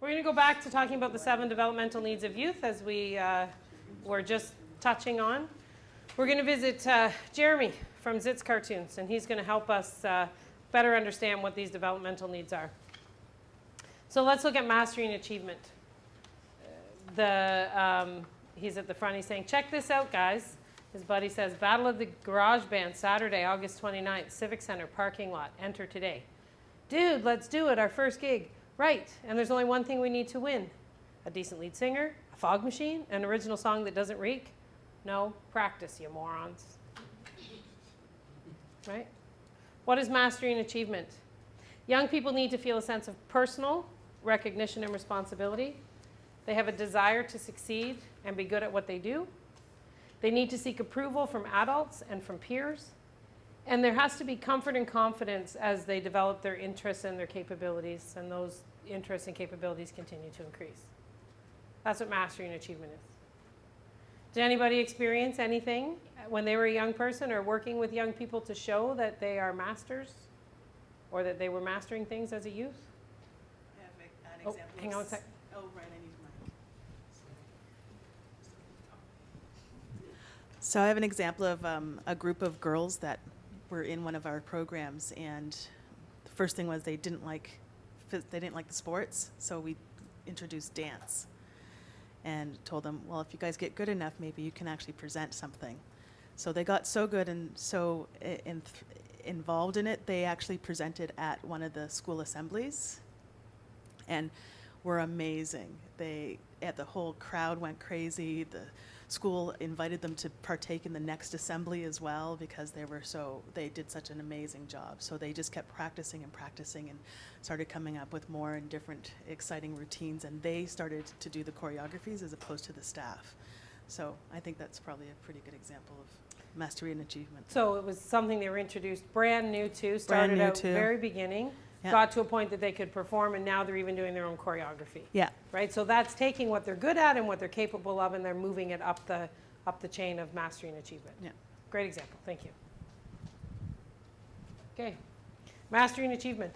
We're going to go back to talking about the seven developmental needs of youth as we uh, were just touching on. We're going to visit uh, Jeremy from Zits Cartoons, and he's going to help us uh, better understand what these developmental needs are. So let's look at mastery and achievement. The, um, he's at the front, he's saying, check this out, guys. His buddy says, Battle of the Garage Band, Saturday, August 29th, Civic Center, parking lot, enter today. Dude, let's do it, our first gig. Right, and there's only one thing we need to win. A decent lead singer, a fog machine, an original song that doesn't reek. No, practice, you morons. Right? What is mastery and achievement? Young people need to feel a sense of personal recognition and responsibility. They have a desire to succeed and be good at what they do. They need to seek approval from adults and from peers. And there has to be comfort and confidence as they develop their interests and their capabilities, and those interests and capabilities continue to increase. That's what mastery and achievement is. Did anybody experience anything when they were a young person or working with young people to show that they are masters or that they were mastering things as a youth? I have a- Oh, hang on a sec. Oh, right, I need mic. So I have an example of um, a group of girls that were in one of our programs, and the first thing was they didn't like, they didn't like the sports, so we introduced dance. And told them, well, if you guys get good enough, maybe you can actually present something. So they got so good and so i- in, involved in it, they actually presented at one of the school assemblies and were amazing. They, at the whole crowd went crazy. The school invited them to partake in the next assembly as well because they were so, they did such an amazing job. So they just kept practicing and practicing and started coming up with more and different exciting routines. And they started to do the choreographies as opposed to the staff. So I think that's probably a pretty good example of mastery and achievement. So it was something they were introduced brand new to, started new out to. very beginning, Yeah. got to a point that they could perform, and now they're even doing their own choreography. Yeah. Right? So that's taking what they're good at and what they're capable of, and they're moving it up the up the chain of mastery and achievement. Yeah. Great example. Thank you. Okay. Mastery and achievement.